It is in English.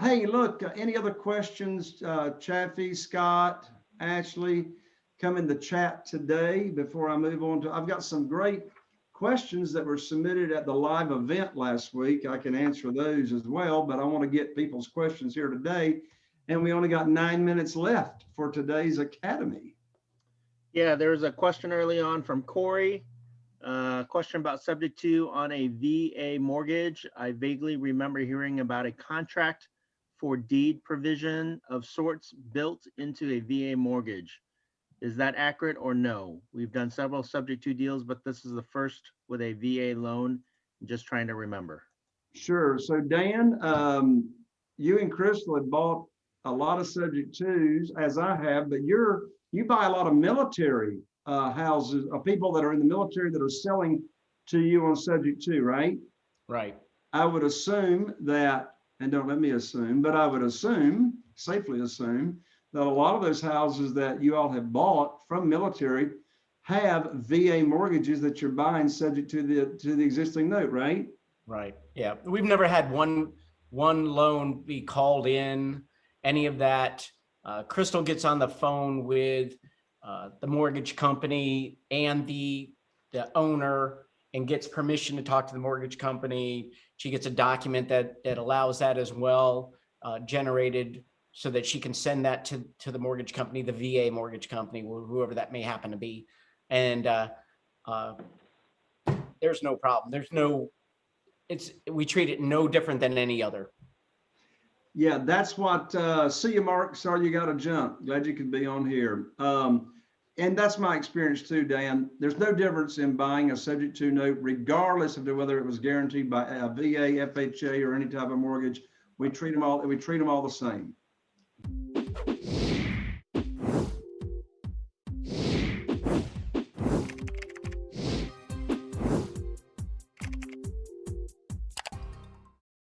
hey, look, uh, any other questions? Uh, Chaffee, Scott, Ashley, come in the chat today before I move on to, I've got some great questions that were submitted at the live event last week. I can answer those as well, but I want to get people's questions here today. And we only got nine minutes left for today's academy. Yeah, there was a question early on from Corey. Uh, question about subject to on a VA mortgage. I vaguely remember hearing about a contract for deed provision of sorts built into a VA mortgage. Is that accurate or no? We've done several subject to deals, but this is the first with a VA loan. Just trying to remember. Sure. So Dan, um, you and Crystal had bought a lot of subject twos, as I have, but you're, you buy a lot of military uh, houses, of people that are in the military that are selling to you on subject to, right? Right. I would assume that, and don't let me assume, but I would assume, safely assume, that a lot of those houses that you all have bought from military have VA mortgages that you're buying subject to the, to the existing note, right? Right. Yeah. We've never had one, one loan be called in, any of that. Uh, Crystal gets on the phone with, uh, the mortgage company and the, the owner and gets permission to talk to the mortgage company. She gets a document that, that allows that as well, uh, generated so that she can send that to, to the mortgage company, the VA mortgage company, whoever that may happen to be. And, uh, uh, there's no problem. There's no, it's, we treat it no different than any other. Yeah, that's what, uh, see you, Mark. Sorry you got to jump. Glad you could be on here. Um, and that's my experience too, Dan. There's no difference in buying a subject to note regardless of whether it was guaranteed by uh, a VA, FHA, or any type of mortgage. We treat them all, we treat them all the same.